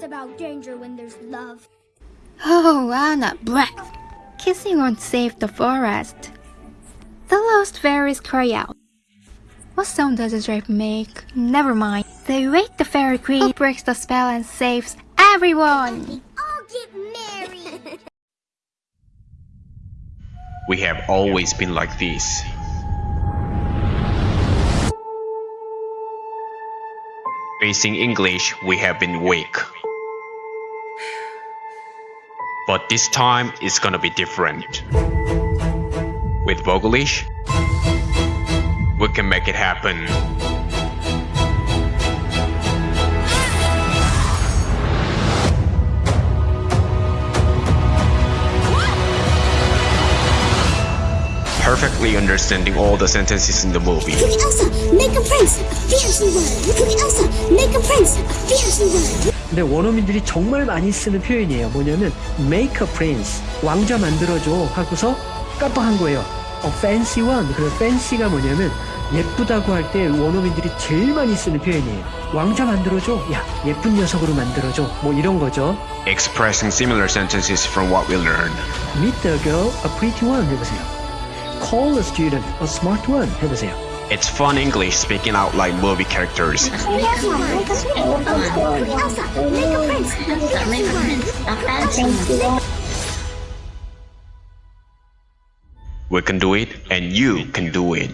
songs about danger when there's love. Oh, Anna, breath. Kissing won't save the forest. The lost fairies cry out. What sound does a drape make? Never mind. They wake the fairy queen who breaks the spell and saves everyone. All get married. We have always been like this. Facing English, we have been weak. But this time, it's gonna be different. With Vogelish, we can make it happen. Perfectly understanding all the sentences in the movie. Elsa, make a prince, a fancy one. Cookie Elsa, make a prince, a fancy one. 근데 원어민들이 정말 많이 쓰는 표현이에요. 뭐냐면 make a prince 왕자 만들어줘 하고서 깜빡한 거예요. 어, fancy one 그래서 fancy가 뭐냐면 예쁘다고 할 때 원어민들이 제일 많이 쓰는 표현이에요. 왕자 만들어줘. 야 예쁜 녀석으로 만들어줘. 뭐 이런 거죠. Expressing similar sentences from what we learned. Meet the girl, a pretty one 해보세요. Call a student, a smart one 해보세요. It's fun English speaking out like movie characters. Cookie Elsa, make a prince, a fancy one. We can do it, and you can do it.